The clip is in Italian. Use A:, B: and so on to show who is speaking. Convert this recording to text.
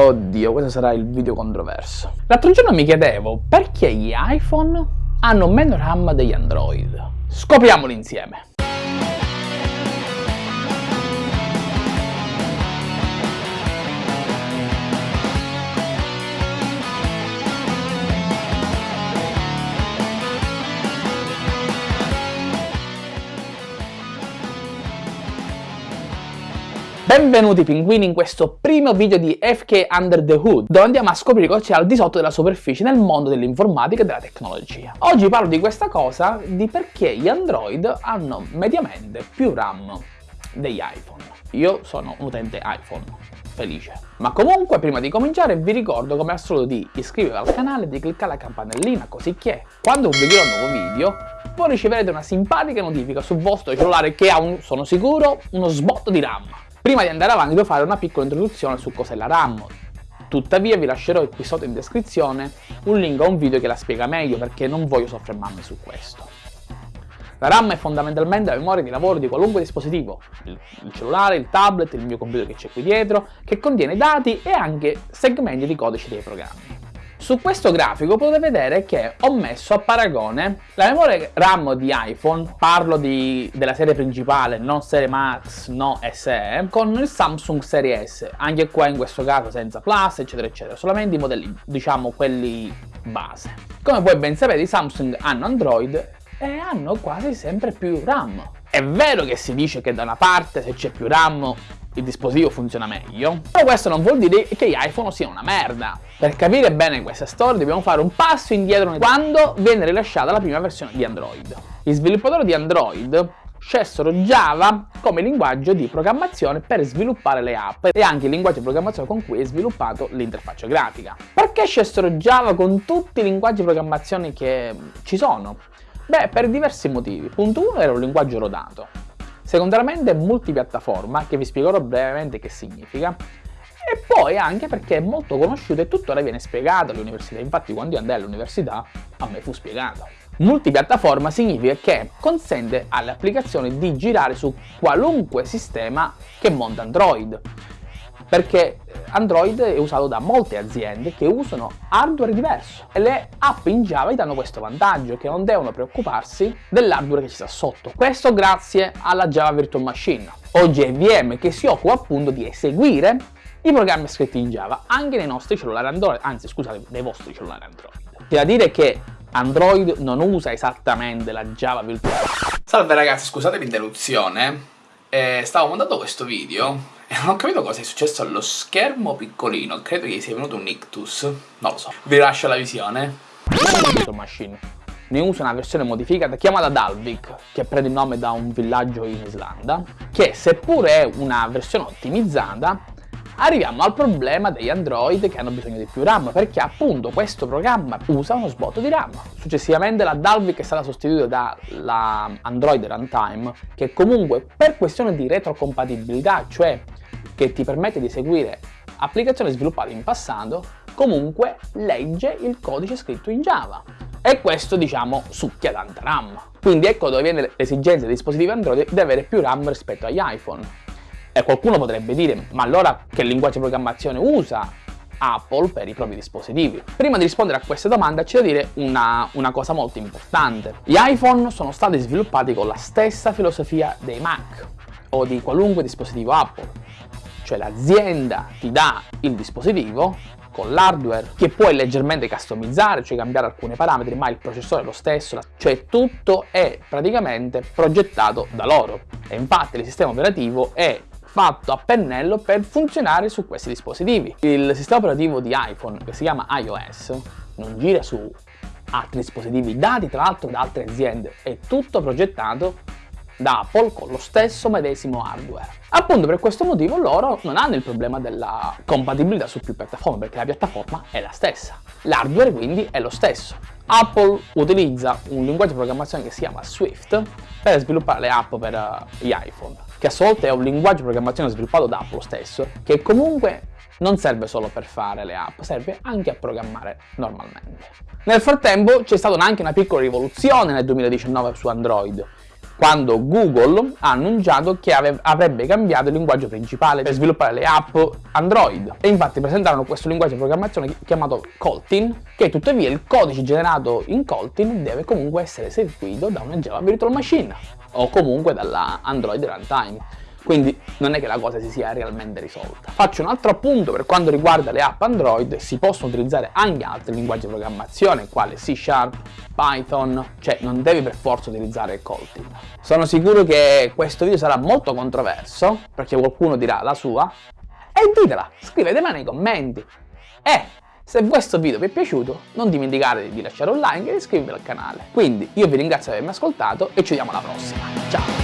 A: Oddio, questo sarà il video controverso. L'altro giorno mi chiedevo perché gli iPhone hanno meno RAM degli Android. Scopriamolo insieme. Benvenuti pinguini in questo primo video di FK Under the Hood, dove andiamo a scoprire cosa c'è al di sotto della superficie nel mondo dell'informatica e della tecnologia. Oggi parlo di questa cosa, di perché gli Android hanno mediamente più RAM degli iPhone. Io sono un utente iPhone, felice. Ma comunque, prima di cominciare, vi ricordo come al solito di iscrivervi al canale e di cliccare la campanellina, così che quando pubblicherò un nuovo video, voi riceverete una simpatica notifica sul vostro cellulare che ha, un, sono sicuro, uno sbotto di RAM. Prima di andare avanti devo fare una piccola introduzione su cos'è la RAM. Tuttavia vi lascerò qui sotto in descrizione un link a un video che la spiega meglio perché non voglio soffermarmi su questo. La RAM è fondamentalmente la memoria di lavoro di qualunque dispositivo, il, cellulare, il tablet, il mio computer che c'è qui dietro, che contiene dati e anche segmenti di codice dei programmi. Su questo grafico potete vedere che ho messo a paragone la memoria RAM di iPhone, parlo di, della serie principale, non serie Max, no SE, con il Samsung Serie S, anche qua in questo caso senza Plus, eccetera, eccetera, solamente i modelli, diciamo, quelli base. Come voi ben sapete, i Samsung hanno Android e hanno quasi sempre più RAM. È vero che si dice che da una parte se c'è più RAM il dispositivo funziona meglio, però questo non vuol dire che gli iPhone siano una merda. Per capire bene questa storia dobbiamo fare un passo indietro quando viene rilasciata la prima versione di Android. Gli sviluppatori di Android scelsero Java come linguaggio di programmazione per sviluppare le app e anche il linguaggio di programmazione con cui è sviluppato l'interfaccia grafica. Perché scelsero Java con tutti i linguaggi di programmazione che ci sono? Beh, per diversi motivi. Punto 1 era un linguaggio rodato. Secondariamente multipiattaforma, che vi spiegherò brevemente che significa, e poi anche perché è molto conosciuto e tuttora viene spiegato all'università, infatti quando io andai all'università a me fu spiegato. Multipiattaforma significa che consente alle applicazioni di girare su qualunque sistema che monta Android, perché Android è usato da molte aziende che usano hardware diverso e le app in Java gli danno questo vantaggio che non devono preoccuparsi dell'hardware che ci sta sotto. Questo grazie alla Java Virtual Machine o JVM che si occupa appunto di eseguire i programmi scritti in Java anche nei nostri cellulari Android, anzi scusate, nei vostri cellulari Android. C'è da dire che Android non usa esattamente la Java Virtual Machine. Salve ragazzi, scusate l'interruzione, eh, stavo montando questo video e non ho capito cosa è successo allo schermo piccolino, credo che sia venuto un ictus, non lo so. Vi lascio la visione. Machine. Ne uso una versione modificata chiamata Dalvik, che prende il nome da un villaggio in Islanda, che seppure è una versione ottimizzata, arriviamo al problema degli Android che hanno bisogno di più RAM, perché appunto questo programma usa uno sbotto di RAM. Successivamente la Dalvik è stata sostituita dalla Android Runtime, che comunque per questione di retrocompatibilità, cioè che ti permette di eseguire applicazioni sviluppate in passato, comunque legge il codice scritto in Java. E questo, diciamo, succhia tanta RAM. Quindi ecco dove viene l'esigenza dei dispositivi Android di avere più RAM rispetto agli iPhone. E qualcuno potrebbe dire, ma allora che linguaggio di programmazione usa Apple per i propri dispositivi? Prima di rispondere a questa domanda c'è da dire una, una cosa molto importante. Gli iPhone sono stati sviluppati con la stessa filosofia dei Mac o di qualunque dispositivo Apple cioè l'azienda ti dà il dispositivo con l'hardware che puoi leggermente customizzare, cioè cambiare alcuni parametri, ma il processore è lo stesso, cioè tutto è praticamente progettato da loro. E infatti il sistema operativo è fatto a pennello per funzionare su questi dispositivi. Il sistema operativo di iPhone, che si chiama iOS, non gira su altri dispositivi dati tra l'altro da altre aziende, è tutto progettato da Apple con lo stesso medesimo hardware. Appunto per questo motivo loro non hanno il problema della compatibilità su più piattaforme perché la piattaforma è la stessa. L'hardware quindi è lo stesso. Apple utilizza un linguaggio di programmazione che si chiama Swift per sviluppare le app per uh, gli iPhone, che a sua volta è un linguaggio di programmazione sviluppato da Apple stesso, che comunque non serve solo per fare le app, serve anche a programmare normalmente. Nel frattempo c'è stata anche una piccola rivoluzione nel 2019 su Android, quando Google ha annunciato che avrebbe cambiato il linguaggio principale per sviluppare le app Android. E infatti presentarono questo linguaggio di programmazione chiamato Coltin che tuttavia il codice generato in Coltin deve comunque essere eseguito da una Java Virtual Machine o comunque dalla Android Runtime quindi non è che la cosa si sia realmente risolta. Faccio un altro appunto per quanto riguarda le app Android, si possono utilizzare anche altri linguaggi di programmazione quale C Sharp, Python, cioè non devi per forza utilizzare Kotlin. Sono sicuro che questo video sarà molto controverso, perché qualcuno dirà la sua, e ditela, scrivetela nei commenti. E se questo video vi è piaciuto non dimenticate di lasciare un like e di iscrivervi al canale. Quindi io vi ringrazio per avermi ascoltato e ci vediamo alla prossima. Ciao!